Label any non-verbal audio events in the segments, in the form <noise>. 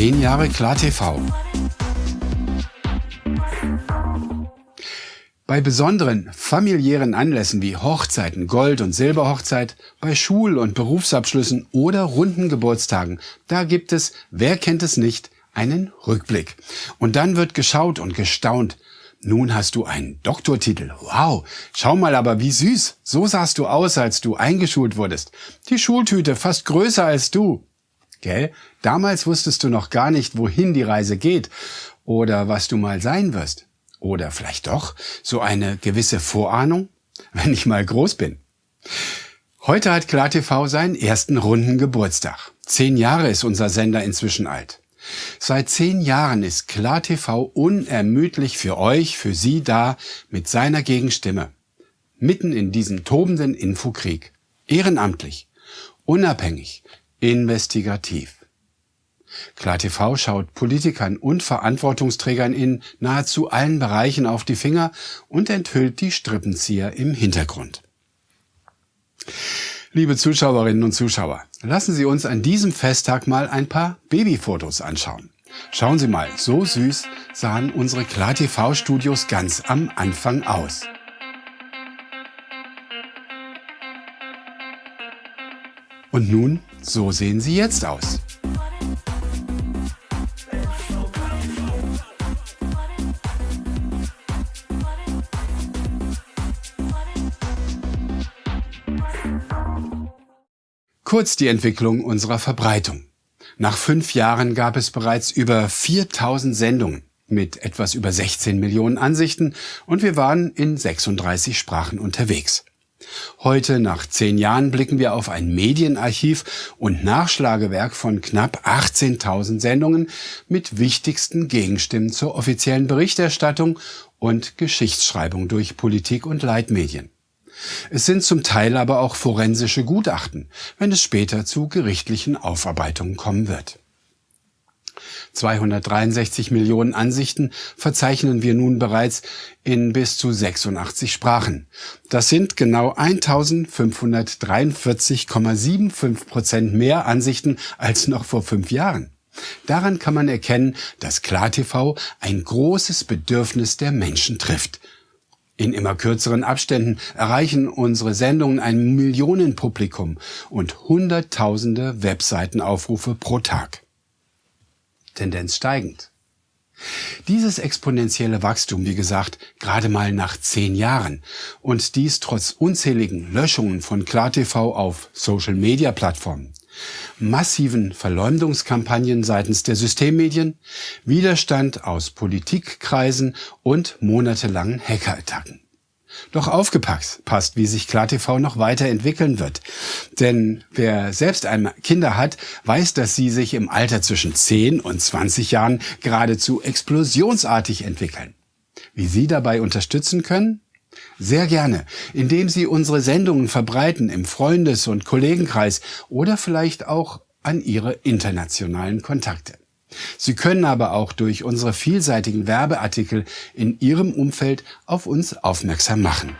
10 Jahre KlarTV. Bei besonderen familiären Anlässen wie Hochzeiten, Gold- und Silberhochzeit, bei Schul- und Berufsabschlüssen oder runden Geburtstagen, da gibt es, wer kennt es nicht, einen Rückblick. Und dann wird geschaut und gestaunt. Nun hast du einen Doktortitel. Wow, schau mal aber wie süß. So sahst du aus, als du eingeschult wurdest. Die Schultüte fast größer als du. Gell? Damals wusstest du noch gar nicht, wohin die Reise geht oder was du mal sein wirst. Oder vielleicht doch so eine gewisse Vorahnung, <laughs> wenn ich mal groß bin. Heute hat KlarTV seinen ersten runden Geburtstag. Zehn Jahre ist unser Sender inzwischen alt. Seit zehn Jahren ist KlarTV unermüdlich für euch, für Sie da mit seiner Gegenstimme. Mitten in diesem tobenden Infokrieg. Ehrenamtlich, unabhängig, investigativ. KlarTV schaut Politikern und Verantwortungsträgern in nahezu allen Bereichen auf die Finger und enthüllt die Strippenzieher im Hintergrund. Liebe Zuschauerinnen und Zuschauer, lassen Sie uns an diesem Festtag mal ein paar Babyfotos anschauen. Schauen Sie mal, so süß sahen unsere KlarTV-Studios ganz am Anfang aus. Und nun, so sehen sie jetzt aus. Kurz die Entwicklung unserer Verbreitung. Nach fünf Jahren gab es bereits über 4000 Sendungen mit etwas über 16 Millionen Ansichten und wir waren in 36 Sprachen unterwegs. Heute, nach zehn Jahren, blicken wir auf ein Medienarchiv und Nachschlagewerk von knapp 18.000 Sendungen mit wichtigsten Gegenstimmen zur offiziellen Berichterstattung und Geschichtsschreibung durch Politik und Leitmedien. Es sind zum Teil aber auch forensische Gutachten, wenn es später zu gerichtlichen Aufarbeitungen kommen wird. 263 Millionen Ansichten verzeichnen wir nun bereits in bis zu 86 Sprachen. Das sind genau 1543,75 Prozent mehr Ansichten als noch vor fünf Jahren. Daran kann man erkennen, dass KlarTV ein großes Bedürfnis der Menschen trifft. In immer kürzeren Abständen erreichen unsere Sendungen ein Millionenpublikum und Hunderttausende Webseitenaufrufe pro Tag. Tendenz steigend. Dieses exponentielle Wachstum, wie gesagt, gerade mal nach zehn Jahren und dies trotz unzähligen Löschungen von KlarTV auf Social-Media-Plattformen massiven Verleumdungskampagnen seitens der Systemmedien, Widerstand aus Politikkreisen und monatelangen Hackerattacken. Doch aufgepasst, wie sich KlarTV noch weiterentwickeln wird. Denn wer selbst einmal Kinder hat, weiß, dass sie sich im Alter zwischen 10 und 20 Jahren geradezu explosionsartig entwickeln. Wie Sie dabei unterstützen können? Sehr gerne, indem Sie unsere Sendungen verbreiten im Freundes- und Kollegenkreis oder vielleicht auch an Ihre internationalen Kontakte. Sie können aber auch durch unsere vielseitigen Werbeartikel in Ihrem Umfeld auf uns aufmerksam machen.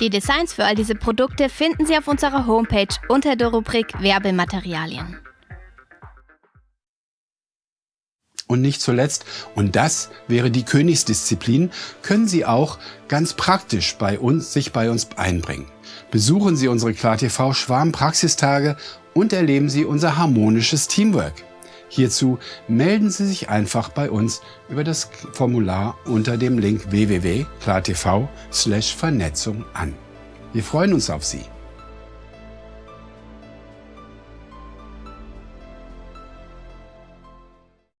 Die Designs für all diese Produkte finden Sie auf unserer Homepage unter der Rubrik Werbematerialien. Und nicht zuletzt, und das wäre die Königsdisziplin, können Sie auch ganz praktisch bei uns, sich bei uns einbringen. Besuchen Sie unsere KlarTV Schwarm Praxistage und erleben Sie unser harmonisches Teamwork. Hierzu melden Sie sich einfach bei uns über das Formular unter dem Link www.klartv/vernetzung an. Wir freuen uns auf Sie.